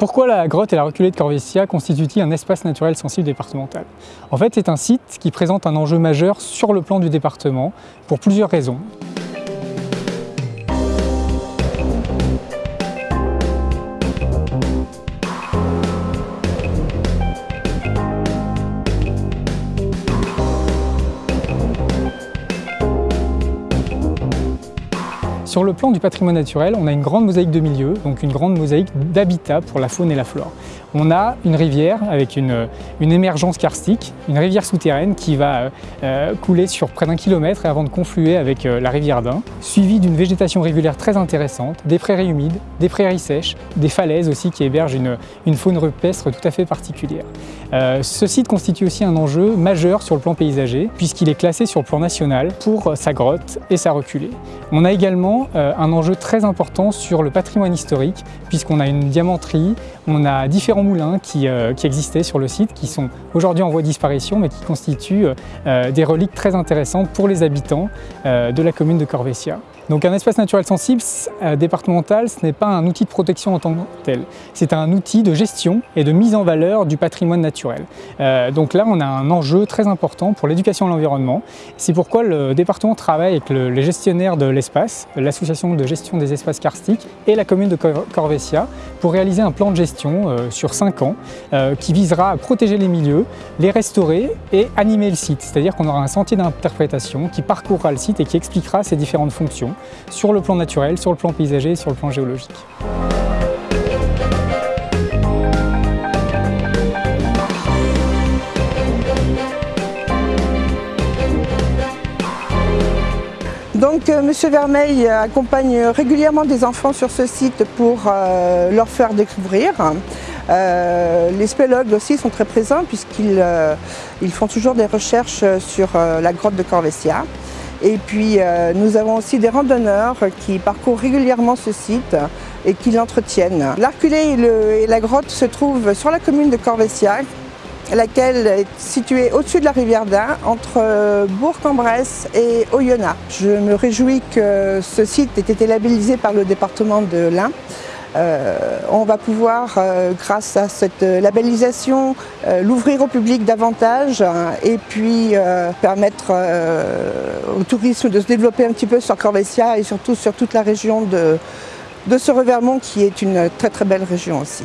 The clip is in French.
Pourquoi la grotte et la reculée de Corvessia constituent-ils un espace naturel sensible départemental? En fait, c'est un site qui présente un enjeu majeur sur le plan du département pour plusieurs raisons. Sur le plan du patrimoine naturel, on a une grande mosaïque de milieu, donc une grande mosaïque d'habitat pour la faune et la flore. On a une rivière avec une, émergence karstique, une rivière souterraine qui va euh, couler sur près d'un kilomètre avant de confluer avec euh, la rivière d'Ain, suivie d'une végétation régulière très intéressante, des prairies humides, des prairies sèches, des falaises aussi qui hébergent une, faune rupestre tout à fait particulière. Euh, ce site constitue aussi un enjeu majeur sur le plan paysager puisqu'il est classé sur le plan national pour sa grotte et sa reculée. On a également euh, un enjeu très important sur le patrimoine historique puisqu'on a une diamanterie, on a différents moulins qui, euh, existaient sur le site qui sont aujourd'hui en voie de disparition mais qui constituent euh, des reliques très intéressantes pour les habitants de la commune de Corvessia. Donc un espace naturel sensible départemental, ce n'est pas un outil de protection en tant que tel, c'est un outil de gestion et de mise en valeur du patrimoine naturel. donc là, on a un enjeu très important pour l'éducation à l'environnement. C'est pourquoi le département travaille avec les gestionnaires de l'espace, l'association de gestion des espaces karstiques et la commune de Corvessia pour réaliser un plan de gestion euh, sur 5 ans euh, qui visera à protéger les milieux, les restaurer et animer le site. C'est-à-dire qu'on aura un sentier d'interprétation qui parcourra le site et qui expliquera ses différentes fonctions sur le plan naturel, sur le plan paysager et sur le plan géologique. Donc euh, Monsieur Vermeil accompagne régulièrement des enfants sur ce site pour euh, leur faire découvrir. Euh, les spélogues aussi sont très présents puisqu'ils font toujours des recherches sur la grotte de Corvessia. Et puis nous avons aussi des randonneurs qui parcourent régulièrement ce site et qui l'entretiennent. L'Arculé et, la grotte se trouvent sur la commune de Corvessia laquelle est située au-dessus de la rivière d'Ain, entre euh, Bourg-en-Bresse et Oyonnax. Je me réjouis que ce site ait été labellisé par le département de l'Ain. Euh, on va pouvoir, euh, grâce à cette labellisation, l'ouvrir au public davantage hein, et puis permettre au tourisme de se développer un petit peu sur Corvessia et surtout sur toute la région de, de ce Revermont qui est une très très belle région aussi.